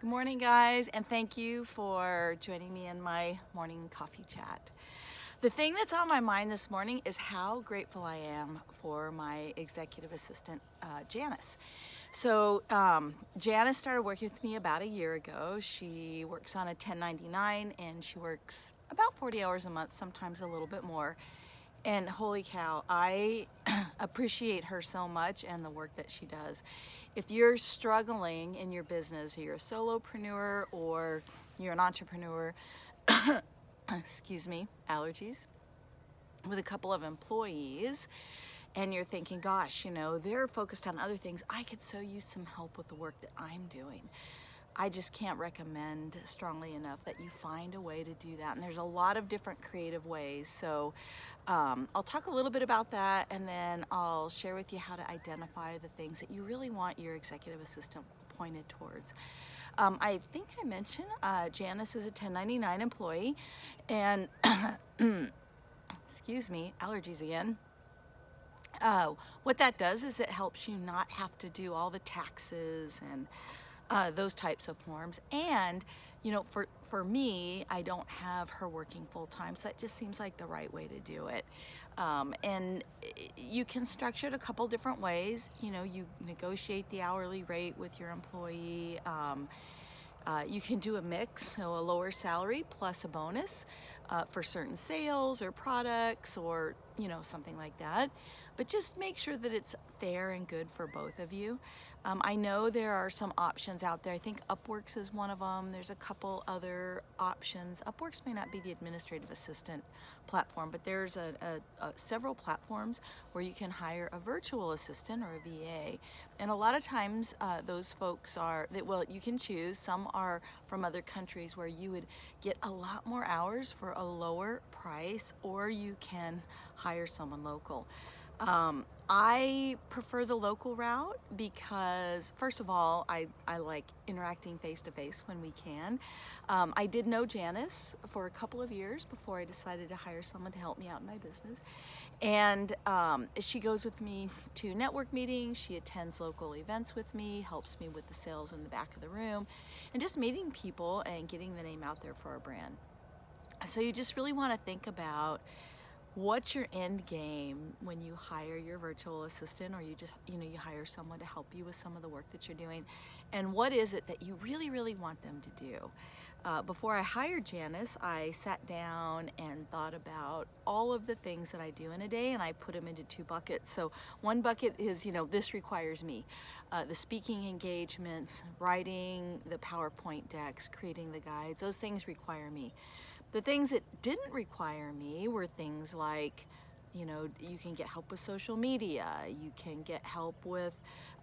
Good morning, guys, and thank you for joining me in my morning coffee chat. The thing that's on my mind this morning is how grateful I am for my executive assistant, uh, Janice. So um, Janice started working with me about a year ago. She works on a 1099 and she works about 40 hours a month, sometimes a little bit more. And holy cow, I appreciate her so much and the work that she does. If you're struggling in your business, you're a solopreneur or you're an entrepreneur, excuse me, allergies, with a couple of employees, and you're thinking, gosh, you know, they're focused on other things. I could so use some help with the work that I'm doing. I just can't recommend strongly enough that you find a way to do that. And there's a lot of different creative ways. So um, I'll talk a little bit about that and then I'll share with you how to identify the things that you really want your executive assistant pointed towards. Um, I think I mentioned uh, Janice is a 1099 employee and excuse me, allergies again. Uh, what that does is it helps you not have to do all the taxes and uh, those types of forms. And, you know, for, for me, I don't have her working full time, so it just seems like the right way to do it. Um, and you can structure it a couple different ways. You know, you negotiate the hourly rate with your employee. Um, uh, you can do a mix, so a lower salary plus a bonus uh, for certain sales or products or, you know, something like that. But just make sure that it's fair and good for both of you. Um, I know there are some options out there. I think Upworks is one of them. There's a couple other options. Upworks may not be the administrative assistant platform, but there's a, a, a several platforms where you can hire a virtual assistant or a VA. And a lot of times uh, those folks are, that well, you can choose. Some are from other countries where you would get a lot more hours for a lower price, or you can hire someone local. Um, I prefer the local route because first of all, I, I like interacting face to face when we can. Um, I did know Janice for a couple of years before I decided to hire someone to help me out in my business. And um, she goes with me to network meetings, she attends local events with me, helps me with the sales in the back of the room, and just meeting people and getting the name out there for our brand. So you just really want to think about what's your end game when you hire your virtual assistant or you just you know you hire someone to help you with some of the work that you're doing? And what is it that you really really want them to do? Uh, before I hired Janice I sat down and thought about all of the things that I do in a day and I put them into two buckets. So one bucket is you know this requires me. Uh, the speaking engagements writing the PowerPoint decks creating the guides those things require me the things that didn't require me were things like, you know, you can get help with social media, you can get help with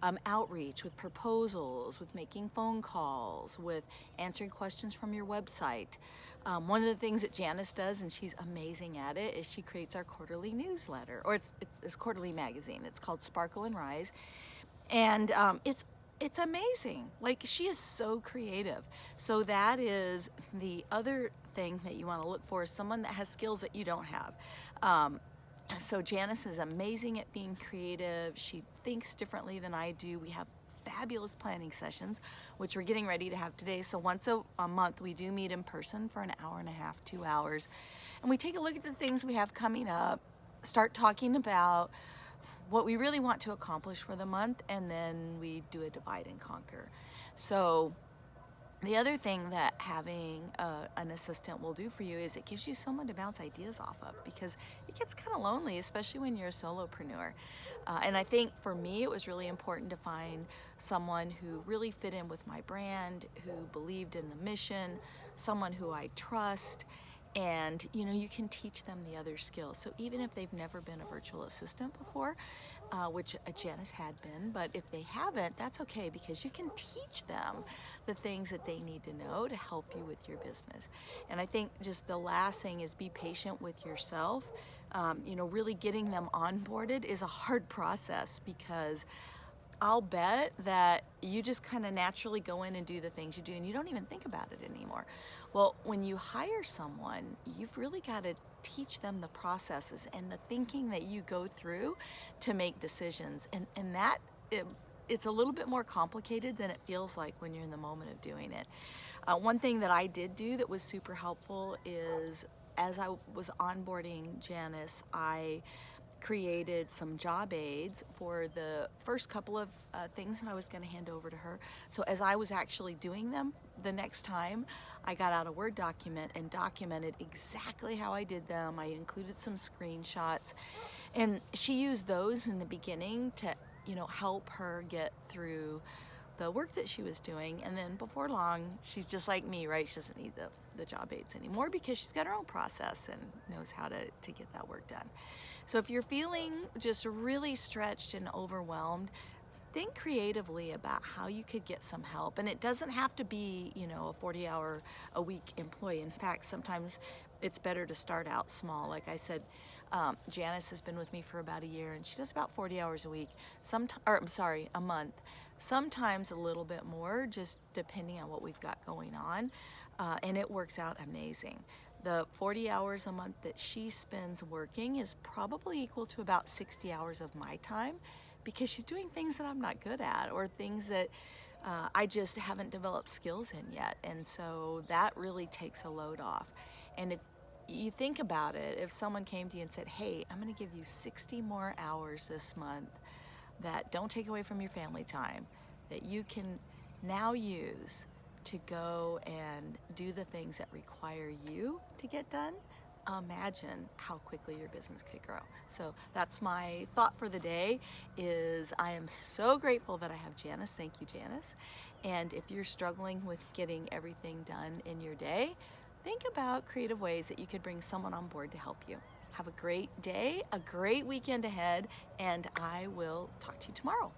um, outreach, with proposals, with making phone calls, with answering questions from your website. Um, one of the things that Janice does, and she's amazing at it, is she creates our quarterly newsletter, or it's, it's, it's quarterly magazine. It's called Sparkle and Rise. And um, it's it's amazing. Like she is so creative. So that is the other thing that you want to look for is someone that has skills that you don't have. Um, so Janice is amazing at being creative. She thinks differently than I do. We have fabulous planning sessions, which we're getting ready to have today. So once a, a, month, we do meet in person for an hour and a half, two hours. And we take a look at the things we have coming up, start talking about what we really want to accomplish for the month, and then we do a divide and conquer. So the other thing that having uh, an assistant will do for you is it gives you someone to bounce ideas off of because it gets kind of lonely, especially when you're a solopreneur. Uh, and I think for me, it was really important to find someone who really fit in with my brand, who believed in the mission, someone who I trust, and you know you can teach them the other skills. So even if they've never been a virtual assistant before uh, which Janice had been but if they haven't that's okay because you can teach them the things that they need to know to help you with your business. And I think just the last thing is be patient with yourself. Um, you know really getting them onboarded is a hard process because I'll bet that you just kind of naturally go in and do the things you do and you don't even think about it anymore. Well, when you hire someone, you've really got to teach them the processes and the thinking that you go through to make decisions. And, and that, it, it's a little bit more complicated than it feels like when you're in the moment of doing it. Uh, one thing that I did do that was super helpful is as I was onboarding Janice, I created some job aids for the first couple of uh, things that I was going to hand over to her. So as I was actually doing them, the next time I got out a Word document and documented exactly how I did them. I included some screenshots and she used those in the beginning to, you know, help her get through the work that she was doing and then before long she's just like me right? She doesn't need the, the job aids anymore because she's got her own process and knows how to, to get that work done. So if you're feeling just really stretched and overwhelmed think creatively about how you could get some help. And it doesn't have to be you know a 40 hour a week employee. In fact sometimes it's better to start out small. Like I said um, Janice has been with me for about a year and she does about 40 hours a week. Sometimes, or I'm sorry a month. Sometimes a little bit more just depending on what we've got going on. Uh, and it works out amazing. The 40 hours a month that she spends working is probably equal to about 60 hours of my time because she's doing things that I'm not good at or things that uh, I just haven't developed skills in yet. And so that really takes a load off. And if you think about it if someone came to you and said hey I'm gonna give you 60 more hours this month that don't take away from your family time, that you can now use to go and do the things that require you to get done, imagine how quickly your business could grow. So that's my thought for the day is I am so grateful that I have Janice. Thank you, Janice. And if you're struggling with getting everything done in your day, think about creative ways that you could bring someone on board to help you. Have a great day, a great weekend ahead, and I will talk to you tomorrow.